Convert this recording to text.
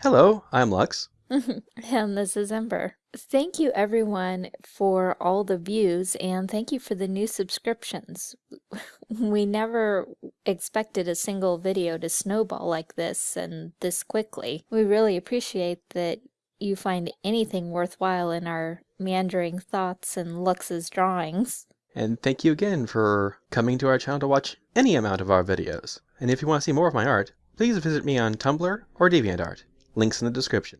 Hello, I'm Lux. and this is Ember. Thank you everyone for all the views and thank you for the new subscriptions. we never expected a single video to snowball like this and this quickly. We really appreciate that you find anything worthwhile in our meandering thoughts and Lux's drawings. And thank you again for coming to our channel to watch any amount of our videos. And if you want to see more of my art, please visit me on Tumblr or DeviantArt. Links in the description.